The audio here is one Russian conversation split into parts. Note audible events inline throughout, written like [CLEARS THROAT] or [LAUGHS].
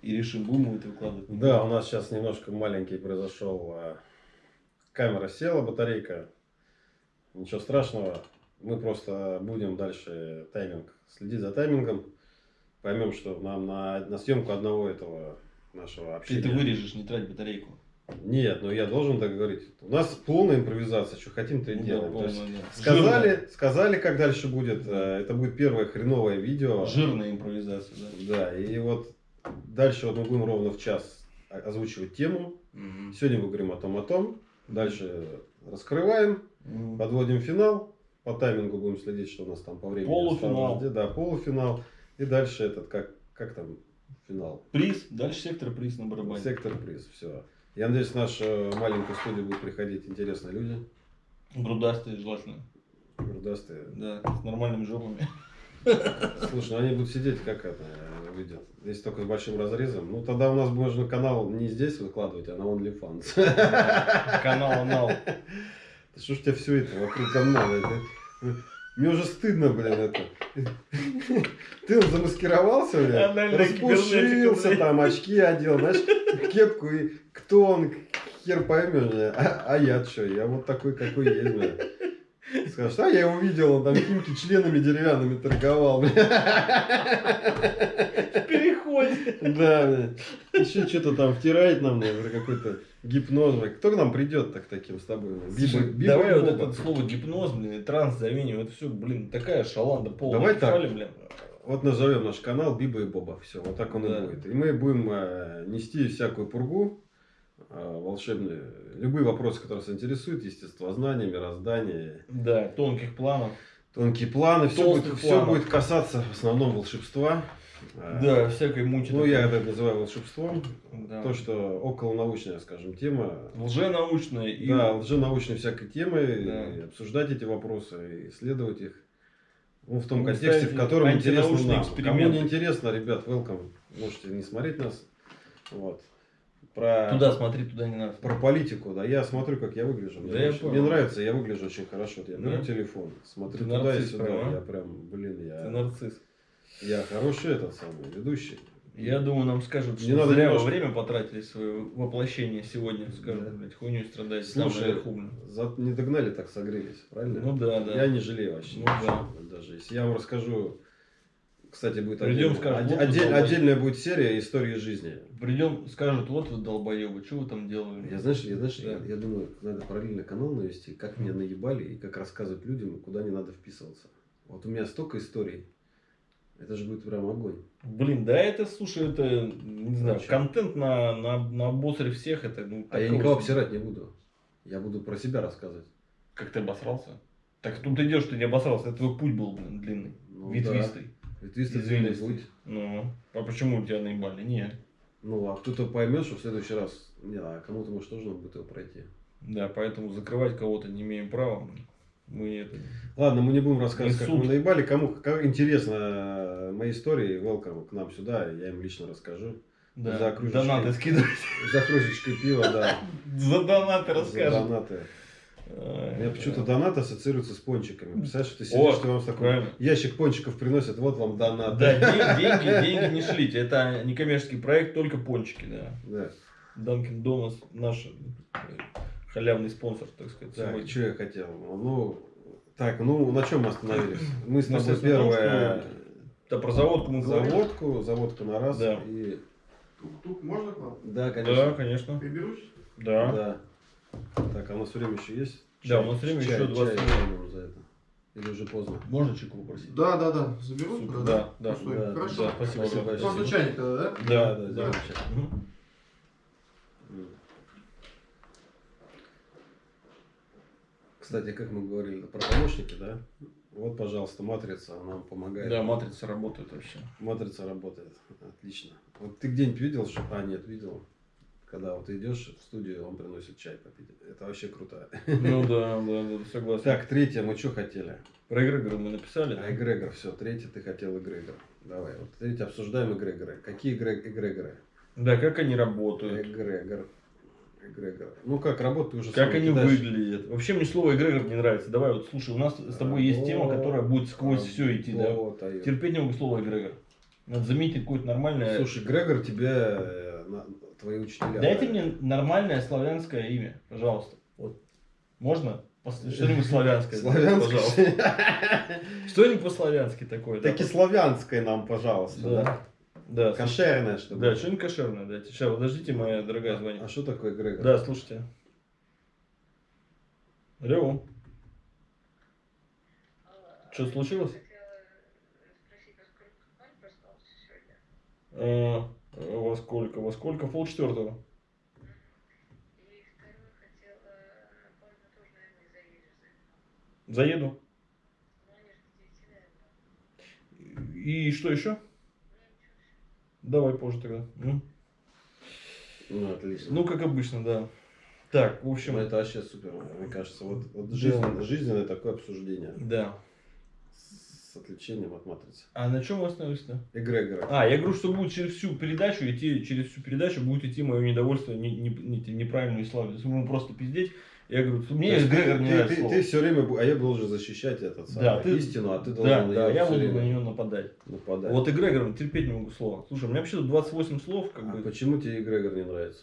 И решим, будем мы это выкладывать. Да, у нас сейчас немножко маленький произошел. а, Камера села, батарейка. Ничего страшного. Мы просто будем дальше тайминг следить за таймингом. Поймем, что нам на, на съемку одного этого нашего Ты общения. это вырежешь, не трать батарейку. Нет, но я должен так говорить. У нас полная импровизация, что хотим, то и Ну, делаем. да, полная, да. сказали, сказали, как дальше будет. э, Это будет первое хреновое видео. Жирная, жирная импровизация, да. Да, и вот дальше вот мы будем ровно в час озвучивать тему. Мгм. Сегодня мы говорим о том, о том. Дальше раскрываем, Мгм. подводим финал. По таймингу будем следить, что у нас там по времени. Полуфинал. осталось. Да, полуфинал. И дальше этот, как, как там, финал. Приз, дальше сектор приз на барабане. Сектор приз. Все. Я надеюсь, в нашу маленькую студию будут приходить интересные люди. Грудастые желательно. Грудастые. Да, с нормальными жопами. Слушай, ну они будут сидеть, как это э, выйдет. Если только с большим разрезом. Ну тогда у нас можно канал не здесь выкладывать, а на OnlyFans. Канал анал. Да Что ж у тебя все это вокруг канала? Мне уже стыдно, блин, это. Ты замаскировался, блин, распушился, там очки одел, знаешь, кепку, и кто он, хер поймешь, а, а я что, я вот такой, какой есть, блин. Скажешь, а я его видел, он там какими-то членами деревянными торговал. В переходе. Да. Еще что-то там втирает нам, наверное, какой-то гипноз. Кто к нам придет так таким с тобой? Биба- Слушай, Биба Давай и вот это слово гипноз, блин, и транс заменим. Это все, блин, такая шаланда полная. Давай так. Фали, блин. Вот назовем наш канал Биба и Боба. Все, вот так он Да. и будет. И мы будем э, нести всякую пургу э, волшебную. Любые вопросы, которые вас интересуют, естествознание, мироздание, Да, тонких планов. тонкие планы. Все будет, Толстых все планов. будет касаться в основном волшебства. Э, Да, всякой мути. Ну, я это называю волшебством. Да. То, что околонаучная, скажем, тема. Лженаучная и... Да, лженаучной всякой темы, Да. и обсуждать эти вопросы, исследовать их. Ну, в том Ну, контексте, в котором интересно нам. Кому не интересно, ребят, welcome. Можете не смотреть нас. Вот. Про, Туда смотри, туда не надо. про политику, да. Я смотрю, как я выгляжу. Мне, Да я очень- понял. мне нравится, я выгляжу очень хорошо. Я беру Да? телефон, смотрю Ты туда нарцисс и сюда. прям, а? Я прям, блин, Ты я, нарцисс. я хороший этот самый ведущий. Я думаю, нам скажут, Не что надо зря немножко- время потратили свое воплощение сегодня. Скажут, Да. блядь, хуйню страдаете Слушай, за- не догнали, так согрелись, правильно? Ну да, да. Я не жалею вообще. Ну ничего. Даже если я вам расскажу, кстати, будет Придем, отдельная, вот отдель- отдельная будет серия истории жизни. Придем, скажут, вот вы долбоебы, что вы там делали? Я знаешь, я, знаешь, Да. я, я думаю, надо параллельно канал навести, как меня наебали и как рассказывать людям, куда не надо вписываться. Вот у меня столько историй. Это же будет прям огонь. Блин, да это, слушай, это, не знаю, Зачем? контент на, на, на обосре всех, это, ну, А я никого обсирать не буду. Я буду про себя рассказывать. Как ты обосрался? Так тут идешь, ты не обосрался, это твой путь был, блин, длинный, Ну, ветвистый. Да. Длинный Извилистый. путь. Ну, а почему у тебя наебали? Нет. Ну, а кто-то поймет, что в следующий раз... Не, а кому-то, может, тоже надо будет его пройти. Да, поэтому закрывать кого-то не имеем права. Мы это... Ладно, мы не будем рассказывать, как мы наебали. Кому как интересно э, мои истории, welcome к нам сюда, я им лично расскажу. Да, За кружечкой. донаты скидывать. За кружечкой пива, да. [LAUGHS] За донаты За расскажем. донаты. У меня почему-то да. донат ассоциируется с пончиками. Представляешь, что ты О, сидишь, ты вам такой правильно. ящик пончиков приносят, вот вам донат. Да, ден- [LAUGHS] деньги, деньги не шлите. Это некоммерческий проект, только пончики, да. Да. Данкин Донас наш э, халявный спонсор, так сказать. Так, сегодня. что я хотел? Ну, так, ну, на чем мы остановились? Мы с тобой первое... Да, про заводку мы говорили. Заводку, заводку на раз. Да. И... Тук-тук, можно к вам? Да, Да, конечно. конечно. Приберусь? Да. Да. Так, а у нас время еще есть? Да, у нас время Чай- еще 20 чай минут. за это. Или уже поздно? Можно чеку попросить? Да, да, да. Заберу? Супер, Да, да, да. Да, Хорошо. Да, спасибо. Спасибо большое. Просто чайник тогда, да? Да, да, да. чай. Кстати, как мы говорили про помощники, да? Вот, пожалуйста, матрица нам помогает. Да, матрица работает вообще. Матрица работает. Отлично. Вот ты где-нибудь видел, что... А, нет, видел. Когда вот идешь в студию, он приносит чай попить. Это вообще круто. Ну да, да, [LAUGHS] да, согласен. Так, третье, мы что хотели? Про эгрегоры мы написали. А эгрегор, все, третье ты хотел эгрегор. Давай, вот третье обсуждаем эгрегоры. Какие эгре- эгрегоры? Да, как они работают. Эгрегор. Эгрегор. Ну как, работа ты уже Как они кидаешь. выглядят. Вообще мне слово эгрегор не нравится. Давай вот слушай, у нас с тобой есть тема, которая будет сквозь все идти, да. Вот, а Терпеть не могу слово эгрегор. Надо заметить какое-то нормальное... Слушай, Грегор тебе э, твои учителя. Дайте мне нормальное славянское имя, пожалуйста. Вот. Можно? [LAUGHS] Что-нибудь славянское. Славянское. Пожалуйста. [LAUGHS] Что-нибудь по-славянски такое. да, Таки славянское нам, пожалуйста. Да. Да. Да. Кошерное, чтобы. Да, что-нибудь кошерное дайте. Сейчас, подождите, моя дорогая А звонит. что такое Грегор? Да, слушайте. Алло, что случилось? А, во сколько? Во сколько? Пол четвертого. Заеду. И что еще? Давай позже тогда. М? Ну, отлично. Ну, как обычно, да. Так, в Ну, общем, это вообще супер, мне кажется. Вот, вот Да. жизнен- жизненное такое обсуждение да. С отвлечением от матрицы. А на чем мы остановились-то? Эгрегора. А, я говорю, что будет через всю передачу идти, через всю передачу будет идти мое недовольство не, не, не- неправильную славу. Если мы просто пиздеть, я говорю, мне То есть Грегор не ты, ты, ты все время, а я должен защищать этот самый, Да, ты- истину, а ты Да, должен да, её я буду на нее нападать. нападать. Вот Эгрегором терпеть не могу слова. Слушай, у меня вообще тут 28 слов, как а бы. почему тебе Эгрегор не нравится?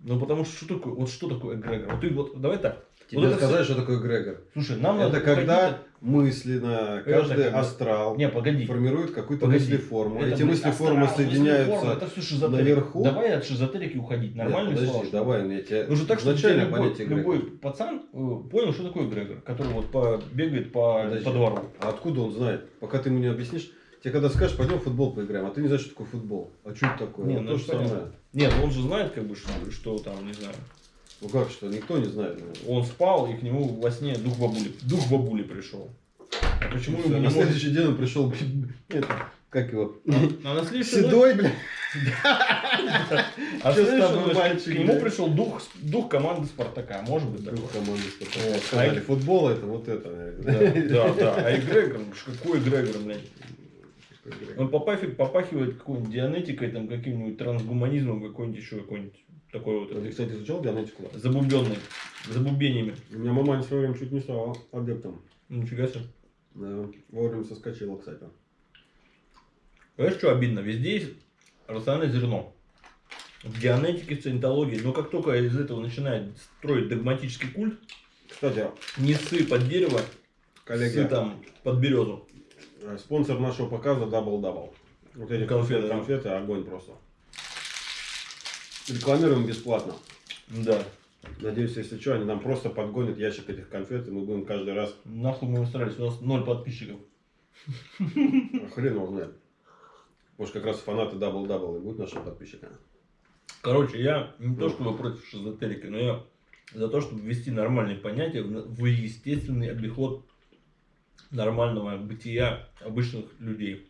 Ну потому что что такое, вот что такое Эгрегор? Вот ты вот, давай так. Тебе Вот это сказать, что такое Эгрегор? Слушай, нам это надо когда мысленно Это каждый бы- астрал Не, погоди. формирует какую-то мыслеформу. Это, Эти блин, мыслеформы астрал, соединяются. мыслеформа, это все шизотерика. наверху. Давай от шизотерики уходить. Нет, Нормальные подожди, слова. давай, я тебе Нужно так, чтобы изначально любой, любой пацан э, понял, что такое Грегор, который вот по, бегает по, Подожди. по двору. А откуда он знает? Пока ты ему не объяснишь, тебе когда скажешь, пойдем в футбол поиграем, а ты не знаешь, что такое футбол. А что это такое? Не, Вот ну то же самое. понятно. Нет, он же знает, как бы, что, что там, не знаю. Ну как что, никто не знает. наверное. Он спал, и к нему во сне дух бабули, дух бабули пришел. А почему Всё, ему не на может- следующий день он пришел, это, как его, А на следующий седой, блядь. а к нему пришел дух, дух команды Спартака. Может быть? Друг команды Спартака. Сказали, А- футбол это вот это, Да, да. А Эгрегор, ну, ж какой Эгрегор, блядь? Он попахивает, попахивает какой-нибудь дианетикой, там, каким-нибудь трансгуманизмом, какой-нибудь еще какой-нибудь такой вот А Ты, кстати, изучал дианетику? забубенный, забубениями. У меня мама в свое время чуть не стала адептом. Нифига себе. Да, вовремя соскочила, кстати. Понимаешь, что обидно? Везде есть рациональное зерно. В дианетике, в сcientологии. Но как только из этого начинает строить догматический культ, Кстати, не ссы под дерево, коллеги, ссы там под березу. Э, спонсор нашего показа Double Double. Вот эти Конфеты, конфеты, огонь просто. Рекламируем бесплатно. Да. Надеюсь, если что, они нам просто подгонят ящик этих конфет, и мы будем каждый раз, Нахуй мы устроились, у нас ноль подписчиков. а хрен его знает. Может, как раз фанаты Double Double и будут нашими подписчиками. Короче, я не то чтобы против шизотерики, но я за то, чтобы ввести нормальные понятия в естественный обиход нормального бытия обычных людей.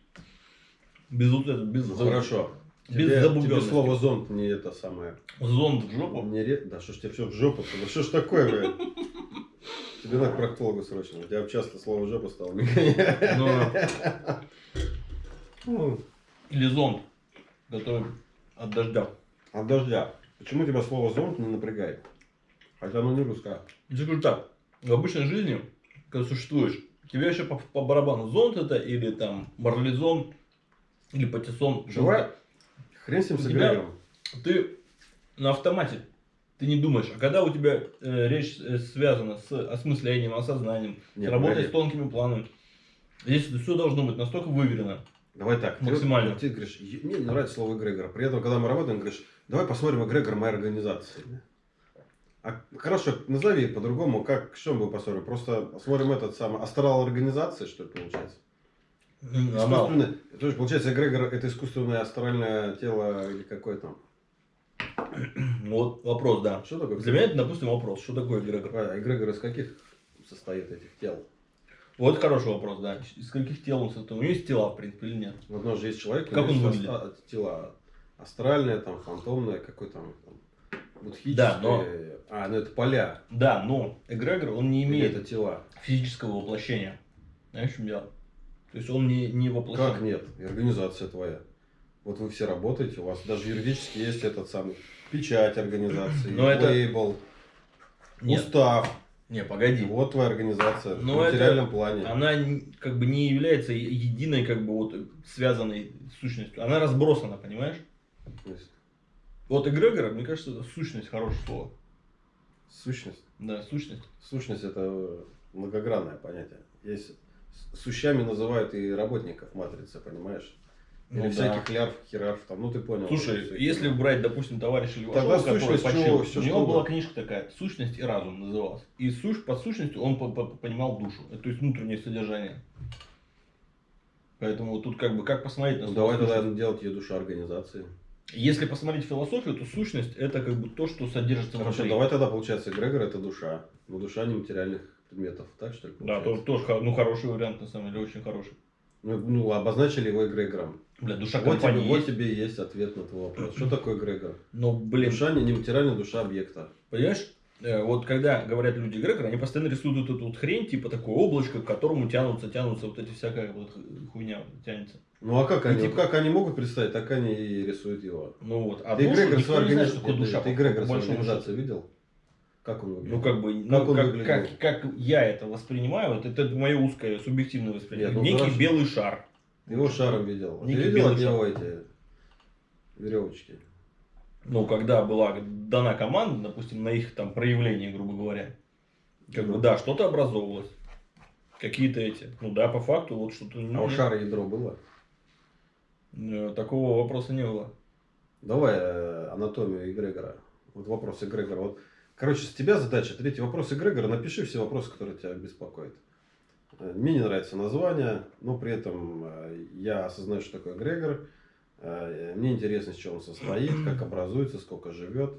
Без вот этого, без, Ну, хорошо. без Тебе, тебе слово зонт не это самое. Зонд в жопу. Не ре- Да что ж тебе все в жопу Да что ж такое, блядь? Тебе надо к проктологу срочно. У тебя часто слово жопа стало. Но- [LAUGHS] Ну, Или зонд, который от дождя. От дождя. Почему тебя слово зонт не напрягает? Хотя оно не русское. Я скажу так, в обычной жизни, когда существуешь, тебе вообще по, по барабану зонт это, или там марлезон, или патиссон. Давай. Хрен с ним с эгрегором. Ты на автомате, ты не думаешь. А когда у тебя э, речь э, связана с осмыслением, осознанием, Нет, работой погоди. с тонкими планами, здесь это все должно быть настолько выверено. Давай так. ты- Максимально. Ты, говоришь, «Е- мне не нравится слово эгрегор. При этом, когда мы работаем, говоришь, давай посмотрим эгрегор моей организации. А хорошо, назови по-другому, как, что мы посмотрим? Просто смотрим этот самый астрал организации, что это получается? Анал. Искусственное, то есть, получается, эгрегор это искусственное астральное тело или какое там? Вот вопрос, да. Что такое? Для меня это, допустим, вопрос, что такое эгрегор? А, эгрегор из каких состоит этих тел? Вот хороший вопрос, да. Из каких тел он состоит? У него есть тела, в принципе, или нет? Вот у нас же есть человек, Как он выглядит? тела астральное, там, фантомное, какое там, там будхическое. Да, но- А, ну это поля. Да, но эгрегор, он не Или имеет это тела. физического воплощения. Знаешь, в чем дело? То есть он не, не воплощен. Как нет? И организация твоя. Вот вы все работаете, у вас даже юридически есть этот самый печать организации, Но это- лейбл, Нет, устав. Не, погоди. Вот твоя организация Но в это- материальном плане. Она как бы не является единой, как бы вот связанной сущностью. Она разбросана, понимаешь? То есть Вот эгрегор, мне кажется, это сущность хорошее слово. Сущность. Да, сущность. Сущность это многогранное понятие. Есть сущами называют и работников матрицы, понимаешь? Или Ну да. всяких лярв, херарв, там, ну ты понял. Слушай, Всё если это. брать, допустим, товарища Левашова, Тогда который почил? Всё у него была книжка такая «Сущность и разум» называлась. И сущ, под сущностью он по- по- понимал душу, э, то есть внутреннее содержание. Поэтому тут как бы как посмотреть на Ну, давай тогда делать ее душа организации. Если посмотреть философию, то сущность это как бы то, что содержится Хорошо, внутри. давай тогда получается эгрегор это душа. Но душа нематериальных предметов. Так что ли? Да, получается? тоже, тоже хо- ну, хороший вариант, на самом деле, очень хороший. Ну, ну, обозначили его эгрегором. Бля, душа Вот тебе, компании вот есть. тебе и есть ответ на твой вопрос. Что [CLEARS THROAT] такое эгрегор? Но, блин, Душа не нематериальная душа объекта. понимаешь, вот когда говорят люди эгрегор, они постоянно рисуют вот эту вот хрень, типа такое облачко, к которому тянутся, тянутся вот эти всякая вот ху- хуйня тянется. Ну а как И они, типа- как они могут представить, так они и рисуют его. Ну вот, а ты душу эгрегор никто свою не знает, что такое душа. ты по- эгрегор по свою организацию видел? Как он выглядит? Ну, как бы, Как ну, он как, выглядел? как, как я это воспринимаю, вот это мое узкое субъективное восприятие. Нет, ну, Некий хорошо. белый шар. Ты его шаром видел. А Ты Некий видел от него эти веревочки? Ну, когда была дана команда, допустим, на их там проявление, грубо говоря, как бы, Ну. да, что-то образовывалось. Какие-то эти. Ну да, по факту, вот что-то... А у шара ядро было? э, Такого вопроса не было. Давай э, анатомию эгрегора. Вот вопрос эгрегора. Вот, короче, с тебя задача. Третий вопрос эгрегора. Напиши все вопросы, которые тебя беспокоят. Э, Мне не нравится название, но при этом я осознаю, что такое эгрегор. Э, Мне интересно, из чего он состоит, как образуется, сколько живет.